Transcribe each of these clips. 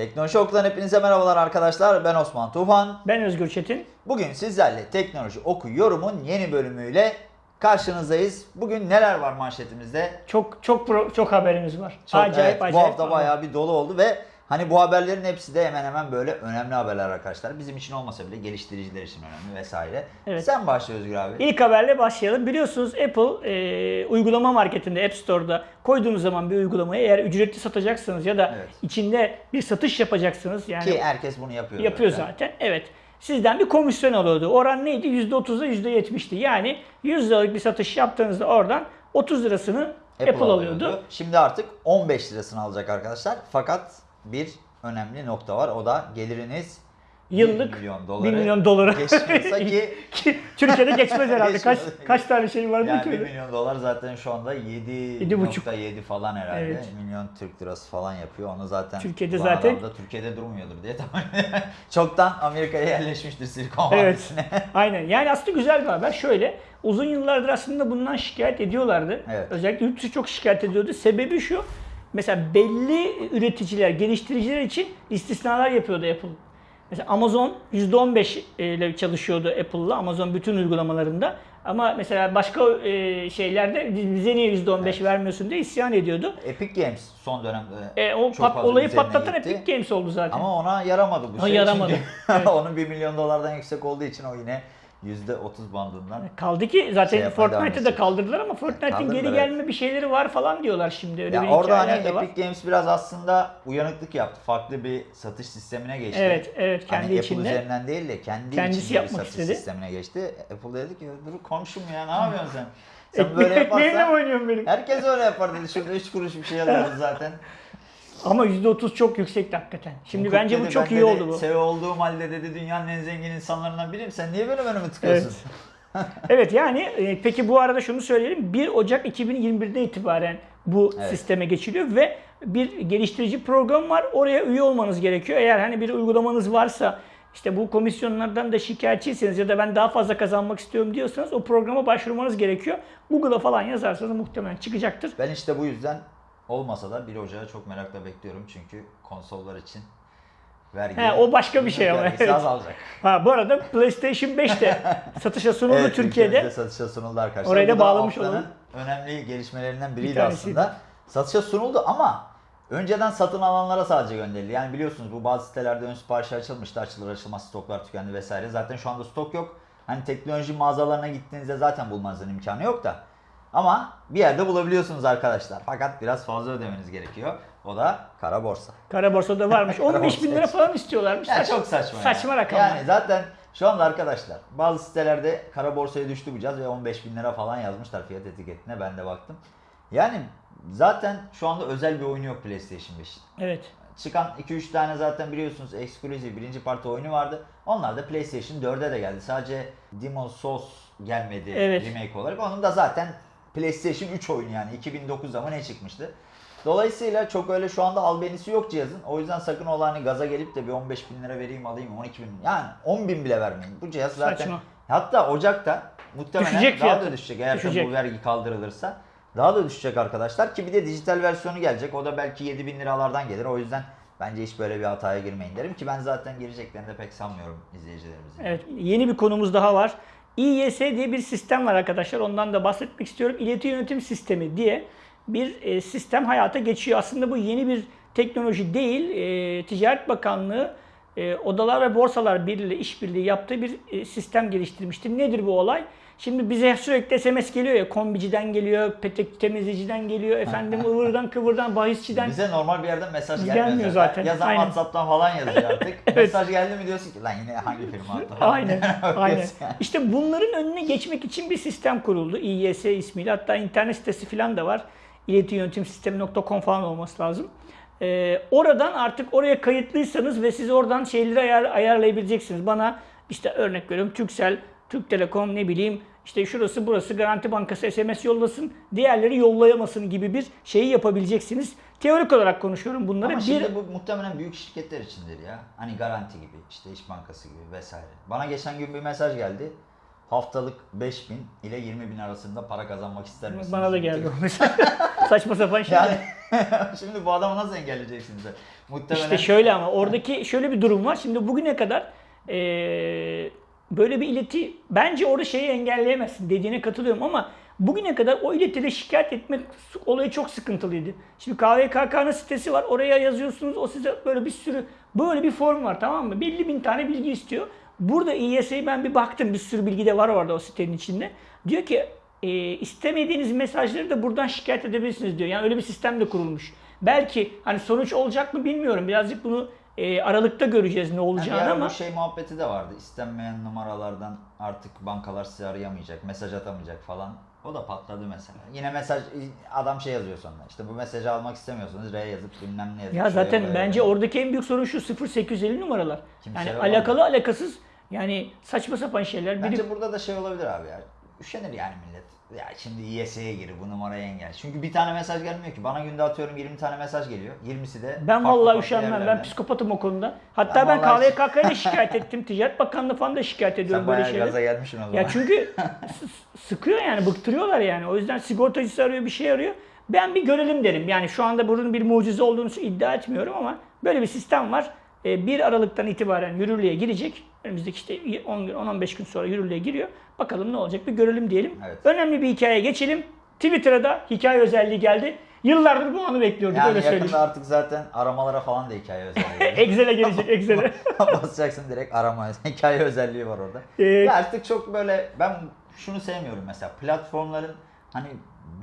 Teknoloji Oku'dan hepinize merhabalar arkadaşlar. Ben Osman Tufan. Ben Özgür Çetin. Bugün sizlerle Teknoloji Oku yorumun yeni bölümüyle karşınızdayız. Bugün neler var manşetimizde? Çok çok pro- çok haberimiz var. Çok- acayip evet, acayip. Bu hafta ama. bayağı bir dolu oldu ve hani bu haberlerin hepsi de hemen hemen böyle önemli haberler arkadaşlar. Bizim için olmasa bile geliştiriciler için önemli vesaire. Evet. Sen başla Özgür abi. İlk haberle başlayalım. Biliyorsunuz Apple e, uygulama marketinde App Store'da koyduğunuz zaman bir uygulamayı eğer ücretli satacaksınız ya da Evet. içinde bir satış yapacaksınız yani Ki herkes bunu yapıyor. yapıyor zaten. zaten. Evet. Sizden bir komisyon alıyordu. Oran neydi? %30'da %70'ti. Yani 100 liralık bir satış yaptığınızda oradan 30 lirasını Apple, alıyordu. Şimdi artık 15 lirasını alacak arkadaşlar. Fakat bir önemli nokta var. O da geliriniz Yıllık 1 milyon 1 doları milyon dolara. geçmiyorsa ki Ki Türkiye'de geçmez herhalde. kaç kaç tane şey var yani değil 1 mi? milyon dolar zaten şu anda Yedi buçuk. 7.7 falan herhalde. Evet. Milyon Türk lirası falan yapıyor. Onu zaten Türkiye'de zaten- da Türkiye'de durmuyordur diye tahmin. Çoktan Amerika'ya yerleşmiştir Silikon Evet. Vadisi'ne. Aynen. Yani aslında güzel bir haber. Şöyle uzun yıllardır aslında bundan şikayet ediyorlardı. Evet. Özellikle yurt dışı çok şikayet ediyordu. Sebebi şu. Mesela belli üreticiler, geliştiriciler için istisnalar yapıyordu Apple. Mesela Amazon %15 ile çalışıyordu Apple'la. Amazon bütün uygulamalarında. Ama mesela başka e, şeylerde bize niye %15 Evet. vermiyorsun diye isyan ediyordu. Epic Games son dönemde E, o çok pat, fazla olayı patlatan gitti. Epic Games oldu zaten. Ama ona yaramadı bu Ha, şey. yaramadı. Çünkü Evet. onun 1 milyon dolardan yüksek olduğu için o yine %30 bandından. Kaldı ki zaten Şey Fortnite'ı da kaldırdılar ama Fortnite'in Kaldırdılar, geri evet. gelme bir şeyleri var falan diyorlar şimdi. Öyle bir Ya orada hani de var. Epic Games biraz aslında uyanıklık yaptı. Farklı bir satış sistemine geçti. Evet, evet kendi hani Apple içinde. üzerinden değil de kendi Kendisi içinde bir yapmak satış istedi. sistemine geçti. Apple dedi ki dur komşum ya ne yapıyorsun sen? Sen böyle ekmeğimle mi yaparsan oynuyorum benim? herkes öyle yapar dedi. Şurada 3 kuruş bir şey alıyoruz zaten. Ama %30 çok yüksekti hakikaten. Şimdi Cook bence bu dedi, çok ben iyi dedi, oldu bu. CEO olduğum halde dedi dünyanın en zengin insanlarından biriyim. Sen niye böyle önümü tıkıyorsun? Evet yani e, peki bu arada şunu söyleyelim. 1 Ocak 2021'den itibaren bu Evet. sisteme geçiliyor ve bir geliştirici program var. Oraya üye olmanız gerekiyor. Eğer hani bir uygulamanız varsa işte bu komisyonlardan da şikayetçiyseniz ya da ben daha fazla kazanmak istiyorum diyorsanız o programa başvurmanız gerekiyor. Google'a falan yazarsanız muhtemelen çıkacaktır. Ben işte bu yüzden olmasa da 1 Ocağı çok merakla bekliyorum. Çünkü konsollar için vergi... He, o başka bir şey ama, evet. azalacak. Ha bu arada PlayStation 5 de satışa sunuldu Evet, Türkiye'de. ülkemizde satışa sunuldu arkadaşlar. Orayı da bağlamış olalım. önemli gelişmelerinden biriydi tanesiydi. aslında. Satışa sunuldu ama önceden satın alanlara sadece gönderildi. Yani biliyorsunuz bu bazı sitelerde ön sipariş açılmıştı. Açılır açılmaz stoklar tükendi vesaire. Zaten şu anda stok yok. Hani teknoloji mağazalarına gittiğinizde zaten bulmanızın imkanı yok da. Ama bir yerde bulabiliyorsunuz arkadaşlar. Fakat biraz fazla ödemeniz gerekiyor. O da kara borsa. Kara borsada varmış. 15 bin lira falan istiyorlarmış. Ya Saç- çok saçma. Saçma rakamlar. Yani zaten şu anda arkadaşlar bazı sitelerde kara borsaya düştü bu cihaz ve 15 bin lira falan yazmışlar fiyat etiketine ben de baktım. Yani zaten şu anda özel bir oyunu yok PlayStation 5'in. Evet. Çıkan 2-3 tane zaten biliyorsunuz eksklusif birinci parti oyunu vardı. Onlar da PlayStation 4'e de geldi. Sadece Demon Souls gelmedi Evet. remake olarak. Onun da zaten PlayStation 3 oyunu yani 2009'da mı ne çıkmıştı. Dolayısıyla çok öyle şu anda albenisi yok cihazın. O yüzden sakın ola hani gaza gelip de bir 15 bin lira vereyim alayım 12 bin yani 10 bin bile vermeyin. Bu cihaz zaten Saçma. hatta Ocak'ta muhtemelen Düşecek daha fiyatı. da düşecek eğer Düşecek. bu vergi kaldırılırsa. Daha da düşecek arkadaşlar ki bir de dijital versiyonu gelecek. O da belki 7 bin liralardan gelir. O yüzden bence hiç böyle bir hataya girmeyin derim ki ben zaten gireceklerini de pek sanmıyorum izleyicilerimizin. Evet. Yeni bir konumuz daha var. İYS diye bir sistem var arkadaşlar. Ondan da bahsetmek istiyorum. İleti Yönetim Sistemi diye bir e, sistem hayata geçiyor. Aslında bu yeni bir teknoloji değil. E, Ticaret Bakanlığı e, Odalar ve Borsalar Birliği işbirliği yaptığı bir sistem geliştirmiştir. Nedir bu olay? Şimdi bize sürekli SMS geliyor ya, kombiciden geliyor, petek temizleyiciden geliyor, efendim ıvırdan kıvırdan, bahisçiden. Bize normal bir yerden mesaj Gelmiyor gelmiyor, zaten. Yazan Aynen. WhatsApp'tan falan yazıyor artık. Mesaj geldi mi diyorsun ki lan yine hangi firma attı. Aynen, aynen. İşte bunların önüne geçmek için bir sistem kuruldu. İYS ismiyle. Hatta internet sitesi falan da var. İletiyönetimsistemi.com falan olması lazım. Ee, oradan artık oraya kayıtlıysanız ve siz oradan şeyleri ayar, ayarlayabileceksiniz. Bana işte örnek veriyorum Turkcell, Türk Telekom ne bileyim işte şurası burası Garanti Bankası SMS yollasın, diğerleri yollayamasın gibi bir şeyi yapabileceksiniz. Teorik olarak konuşuyorum bunları. Ama bir şimdi bu muhtemelen büyük şirketler içindir ya. Hani garanti gibi, işte İş Bankası gibi vesaire. Bana geçen gün bir mesaj geldi. Haftalık 5000 ile 20 bin arasında para kazanmak ister misiniz? Bana da geldi o. Saçma sapan şey. Yani Şimdi bu adamı nasıl engelleyeceksiniz? Muhtemelen İşte şöyle ama oradaki şöyle bir durum var. Şimdi bugüne kadar eee, böyle bir ileti bence orada şeyi engelleyemezsin dediğine katılıyorum ama bugüne kadar o iletide şikayet etmek olayı çok sıkıntılıydı. Şimdi KVKK'nın sitesi var. Oraya yazıyorsunuz. O size böyle bir sürü böyle bir form var tamam mı? Belli bin tane bilgi istiyor. Burada İYS'ye ben bir baktım. Bir sürü bilgi de var orada o sitenin içinde. Diyor ki e, istemediğiniz mesajları da buradan şikayet edebilirsiniz diyor. Yani öyle bir sistem de kurulmuş. Belki hani sonuç olacak mı bilmiyorum. Birazcık bunu e, aralıkta göreceğiz ne Yani bir olacağını ara ama bu şey muhabbeti de vardı. İstenmeyen numaralardan artık bankalar sizi arayamayacak, mesaj atamayacak falan. O da patladı mesela. Yine mesaj adam şey yazıyor sonra. İşte bu mesajı almak istemiyorsanız R yazıp bilmem ne yazıp. ya zaten bence yazıp. oradaki en büyük sorun şu 0850 numaralar. Kimseye yani mı? alakalı alakasız yani saçma sapan şeyler. Biri Bence burada da şey olabilir abi ya. Üşenir yani millet. Ya şimdi İYS'ye gir bu numarayı engel. Çünkü bir tane mesaj gelmiyor ki. Bana günde atıyorum 20 tane mesaj geliyor. 20'si de ben farklı vallahi farklı üşenmem. Ben yerlerden. psikopatım o konuda. Hatta Ben ben, vallahi- KVKK'ya şikayet ettim. Ticaret Bakanlığı falan da şikayet ediyorum Sen böyle bayağı şeyler. gaza gelmişsin o zaman. Ya çünkü s- sıkıyor yani bıktırıyorlar yani. O yüzden sigortacısı arıyor bir şey arıyor. Ben bir görelim derim. Yani şu anda bunun bir mucize olduğunu iddia etmiyorum ama böyle bir sistem var. Ee, 1 Aralık'tan itibaren yürürlüğe girecek. Önümüzdeki işte 10 gün 10-15 gün sonra yürürlüğe giriyor. Bakalım ne olacak bir görelim diyelim. Evet. Önemli bir hikaye geçelim. Twitter'a da hikaye özelliği geldi. Yıllardır bu anı bekliyorduk Yani öyle söyleyeyim. artık zaten aramalara falan da hikaye özelliği. Excel'e gelecek Excel'e. Basacaksın direkt arama hikaye özelliği var orada. Ee, Ya artık çok böyle ben şunu sevmiyorum mesela platformların hani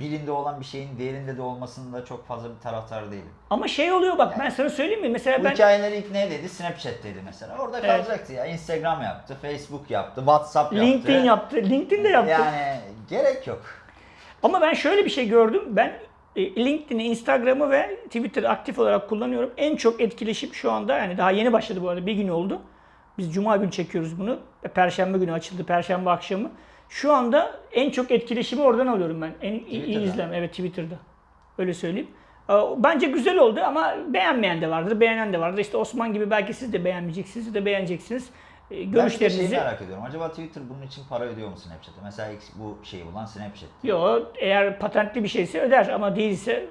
birinde olan bir şeyin diğerinde de olmasında çok fazla bir taraftar değilim. Ama şey oluyor bak ben sana söyleyeyim mi? Mesela Bu ben hikayeleri ilk neredeydi? Snapchat'teydi mesela. Orada Evet. kalacaktı ya. Instagram yaptı, Facebook yaptı, WhatsApp yaptı. LinkedIn yaptı. LinkedIn de yaptı. Yani gerek yok. Ama ben şöyle bir şey gördüm. Ben e, LinkedIn'i, Instagram'ı ve Twitter'ı aktif olarak kullanıyorum. En çok etkileşim şu anda yani daha yeni başladı bu arada bir gün oldu. Biz cuma günü çekiyoruz bunu. Perşembe günü açıldı. Perşembe akşamı. Şu anda en çok etkileşimi oradan alıyorum ben. En iyi izlem evet Twitter'da. Öyle söyleyeyim. Bence güzel oldu ama beğenmeyen de vardır, beğenen de vardır. İşte Osman gibi belki siz de beğenmeyeceksiniz, siz de beğeneceksiniz. E, Ben bir Görüşlerinizi... şeyi merak ediyorum. Acaba Twitter bunun için para ödüyor mu Snapchat'e? Mesela bu şeyi bulan Snapchat. Yok eğer patentli bir şeyse öder ama değilse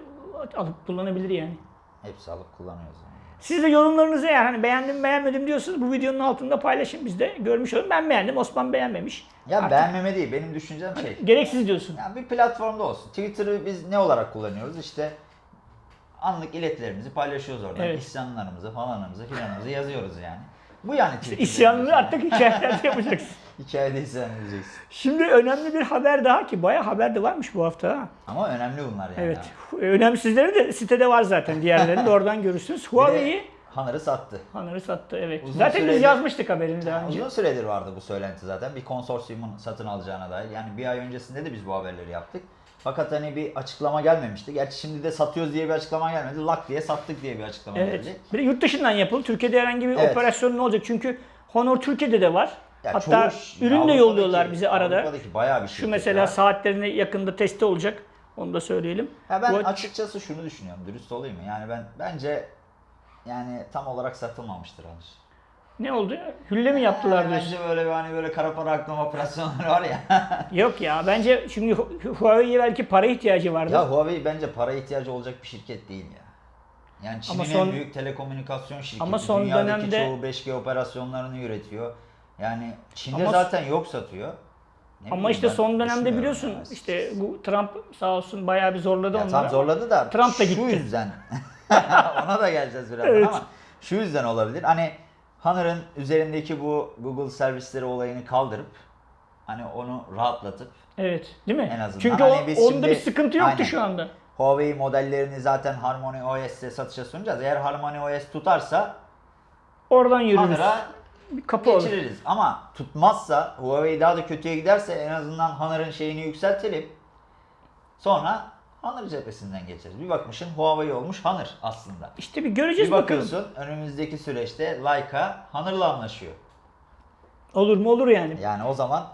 alıp kullanabilir yani. Hepsi alıp kullanıyoruz. Yani. Siz de yorumlarınızı eğer hani beğendim beğenmedim diyorsanız bu videonun altında paylaşın biz de görmüş olalım. Ben beğendim Osman beğenmemiş. Ya Artık beğenmeme değil. Benim düşüncem şey. Gereksiz diyorsun. Yani bir platformda olsun. Twitter'ı biz ne olarak kullanıyoruz? İşte anlık iletilerimizi paylaşıyoruz oradan. Evet. İsyanlarımızı falanımızı filanımızı yazıyoruz yani. Bu yani Twitter. İsyanını artık hikayeler yapacaksın. Hikayede isyan edeceksin. Şimdi önemli bir haber daha ki bayağı haber de varmış bu hafta ha. Ama önemli bunlar yani. Evet. abi. Önemsizleri de sitede var zaten diğerlerini de oradan görürsünüz. Huawei'yi Hunter'ı sattı. Hanarı sattı evet. Uzun zaten biz süredir- yazmıştık haberini daha önce. Uzun süredir vardı bu söylenti zaten. Bir konsorsiyumun satın alacağına dair. Yani bir ay öncesinde de biz bu haberleri yaptık. Fakat hani bir açıklama gelmemişti. Gerçi şimdi de satıyoruz diye bir açıklama gelmedi. Lak diye sattık diye bir açıklama Evet. geldi. Bir de yurt dışından yapıldı. Türkiye'de herhangi bir Evet. operasyon ne olacak? Çünkü Honor Türkiye'de de var. Ya Hatta çoğu- ürün de yolluyorlar bize arada. Avrupa'daki bayağı bir Şu mesela var. saatlerine yakında testi olacak. Onu da söyleyelim. Ya ben Bu- açıkçası şunu düşünüyorum. Dürüst olayım? Yani ben bence yani tam olarak satılmamıştır henüz. Ne oldu? Hülle mi yaptılar Yani diyorsun? bence böyle hani böyle kara para aklama operasyonları var ya. Yok ya bence şimdi Hu- Huawei'ye belki para ihtiyacı vardı. ya Huawei bence para ihtiyacı olacak bir şirket değil ya. Yani Çin'in son- en büyük telekomünikasyon şirketi. Ama son Dünyadaki dönemde- çoğu 5G operasyonlarını üretiyor. Yani Çin'de Ama- zaten yok satıyor. Ne Ama işte son dönemde biliyorsun ya. işte bu Trump sağ olsun bayağı bir zorladı Ya onları. tam zorladı da Trump da şu gitti. yüzden ona da geleceğiz birazdan Evet. ama şu yüzden olabilir. Hani Honor'ın üzerindeki bu Google servisleri olayını kaldırıp hani onu rahatlatıp Evet değil mi? En azından. Çünkü Hani o, onda şimdi- bir sıkıntı yoktu Aynen. şu anda. Huawei modellerini zaten Harmony OS'te satışa sunacağız. Eğer Harmony OS tutarsa Oradan yürürüz. Bir kapı olur. geçiririz. Ama tutmazsa Huawei daha da kötüye giderse en azından Honor'ın şeyini yükseltelim. Sonra Honor cephesinden geçeriz. Bir bakmışsın Huawei olmuş Honor aslında. İşte bir göreceğiz Bir bakalım. bakıyorsun önümüzdeki süreçte Leica Honor'la anlaşıyor. Olur mu olur yani. Yani o zaman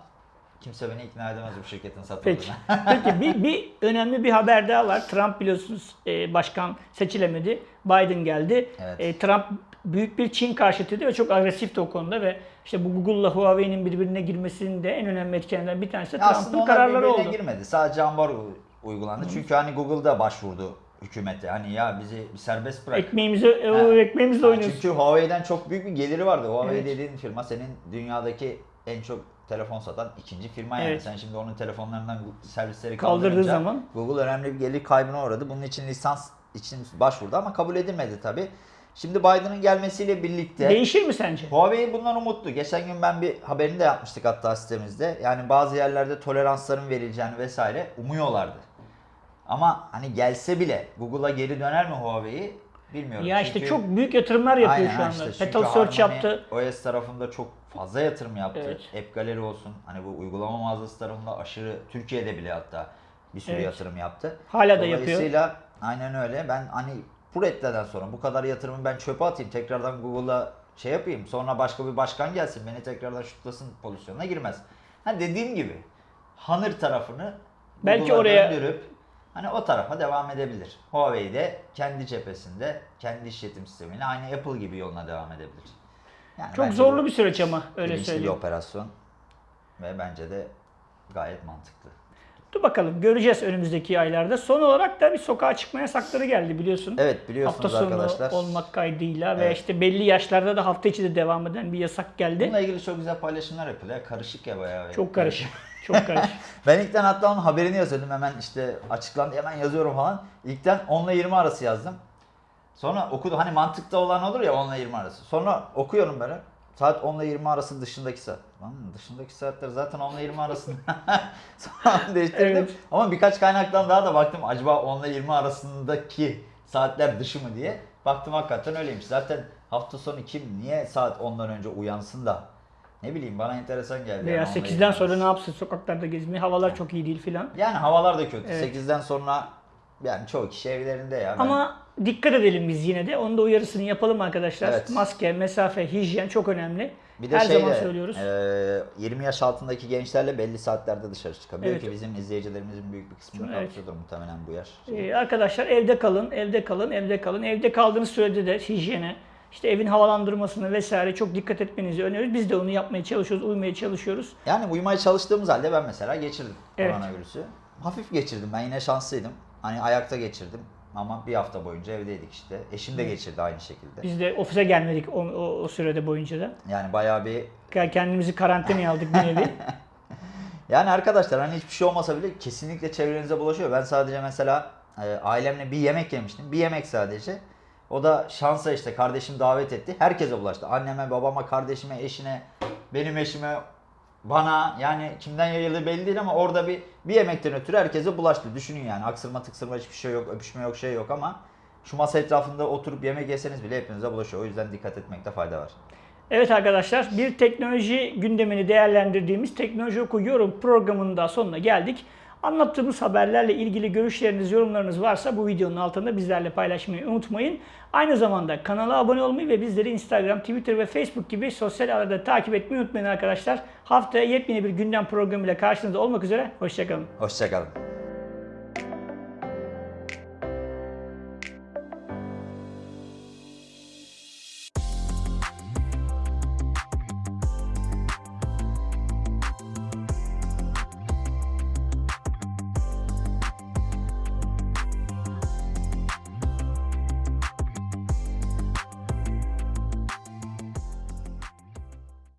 kimse beni ikna edemez bu şirketin Peki. satıldığına. Peki bir, bir önemli bir haber daha var. Trump biliyorsunuz e, başkan seçilemedi. Biden geldi. Evet. E, Trump büyük bir Çin karşıtıydı ve çok agresifti o konuda ve işte bu Google'la Huawei'nin birbirine girmesinin de en önemli etkenlerinden bir tanesi de Aslında Trump'ın onlar kararları birbirine oldu. girmedi. Sadece ambargo uygulandı. Çünkü hani Google'da başvurdu hükümete. Hani ya bizi serbest bırak. Ekmeğimizi, Ha. ekmeğimizle oynuyoruz. Çünkü Huawei'den çok büyük bir geliri vardı. Huawei Evet. dediğin firma senin dünyadaki en çok telefon satan ikinci firma yani. Evet. Sen şimdi onun telefonlarından servisleri Kaldırdığı zaman. Google önemli bir gelir kaybına uğradı. Bunun için lisans için başvurdu ama kabul edilmedi tabi. Şimdi Biden'ın gelmesiyle birlikte Değişir mi sence? Huawei bundan umutlu. Geçen gün ben bir haberini de yapmıştık hatta sitemizde. Yani bazı yerlerde toleransların verileceğini vesaire umuyorlardı. Ama hani gelse bile Google'a geri döner mi Huawei bilmiyorum. Ya işte Çünkü- çok büyük yatırımlar yapıyor Aynen, şu anda. işte. Petal Search yaptı. OS tarafında çok fazla yatırım yaptı. Evet. App Gallery olsun. Hani bu uygulama mağazası tarafında aşırı Türkiye'de bile hatta bir sürü Evet. yatırım yaptı. Hala da yapıyor. Dolayısıyla aynen öyle. Ben hani bu reddeden sonra bu kadar yatırımı ben çöpe atayım. Tekrardan Google'a şey yapayım. Sonra başka bir başkan gelsin. Beni tekrardan şutlasın pozisyonuna girmez. Ha dediğim gibi Honor tarafını Belki oraya- döndürüp hani o tarafa devam edebilir. Huawei de kendi cephesinde kendi işletim sistemiyle aynı Apple gibi yoluna devam edebilir. Yani Çok zorlu bir süreç ama öyle bilinçli bir söyleyeyim. operasyon ve bence de gayet mantıklı. Dur bakalım göreceğiz önümüzdeki aylarda. Son olarak da bir sokağa çıkma yasakları geldi biliyorsun. Evet biliyorsunuz hafta sonu arkadaşlar. olmak kaydıyla ve Evet. işte belli yaşlarda da hafta içi de devam eden bir yasak geldi. Bununla ilgili çok güzel paylaşımlar yapılıyor. Ya, Karışık ya bayağı. Çok karışık. Çok karışık. Ben ilkten hatta onun haberini yazıyordum. Hemen işte açıklandı hemen yazıyorum falan. İlkten 10 ile 20 arası yazdım. Sonra okudum. Hani mantıkta olan olur ya 10 ile 20 arası. Sonra okuyorum böyle. Saat 10 ile 20 arası dışındaki saat. Lan dışındaki saatler zaten 10 ile 20 arasında. Sonra değiştirdim. Evet. Ama birkaç kaynaktan daha da baktım. Acaba 10 ile 20 arasındaki saatler dışı mı diye. Baktım hakikaten öyleymiş. Zaten hafta sonu kim niye saat 10'dan önce uyansın da ne bileyim bana enteresan geldi. Veya yani 10 ile 8'den 20 sonra ne yapsın sokaklarda gezmeyi? Havalar çok iyi değil filan. Yani havalar da kötü. Evet. 8'den sonra yani çoğu kişi evlerinde ya. Ben- Ama dikkat edelim biz yine de. Onun da uyarısını yapalım arkadaşlar. Evet. Maske, mesafe, hijyen çok önemli. bir de Her şey zaman söylüyoruz. e, 20 yaş altındaki gençlerle belli saatlerde dışarı çıkabiliyor Evet. ki bizim izleyicilerimizin büyük bir kısmını Evet. kapsıyordur muhtemelen bu yaş. Ee, arkadaşlar evde kalın, evde kalın, evde kalın. Evde kaldığınız sürede de hijyene, işte evin havalandırmasına vesaire çok dikkat etmenizi öneriyoruz. Biz de onu yapmaya çalışıyoruz, uymaya çalışıyoruz. Yani uyumaya çalıştığımız halde ben mesela geçirdim Evet. koronavirüsü. Hafif geçirdim. Ben yine şanslıydım. Hani ayakta geçirdim. Ama bir hafta boyunca evdeydik işte. Eşim de geçirdi aynı şekilde. Biz de ofise gelmedik o, o, o sürede boyunca da. Yani bayağı bir Kendimizi karantinaya aldık bir nevi. Yani arkadaşlar hani hiçbir şey olmasa bile kesinlikle çevrenize bulaşıyor. Ben sadece mesela e, ailemle bir yemek yemiştim. Bir yemek sadece. O da şansa işte kardeşim davet etti. Herkese bulaştı. Anneme, babama, kardeşime, eşine, benim eşime, bana yani kimden yayıldığı belli değil ama orada bir bir yemekten ötürü herkese bulaştı. Düşünün yani aksırma tıksırma hiçbir şey yok, öpüşme yok, şey yok ama şu masa etrafında oturup yemek yeseniz bile hepinize bulaşıyor. O yüzden dikkat etmekte fayda var. Evet arkadaşlar bir teknoloji gündemini değerlendirdiğimiz Teknoloji Oku Yorum programının da sonuna geldik. Anlattığımız haberlerle ilgili görüşleriniz, yorumlarınız varsa bu videonun altında bizlerle paylaşmayı unutmayın. Aynı zamanda kanala abone olmayı ve bizleri Instagram, Twitter ve Facebook gibi sosyal ağlarda takip etmeyi unutmayın arkadaşlar. Haftaya yepyeni bir gündem programıyla karşınızda olmak üzere. Hoşçakalın. Hoşçakalın.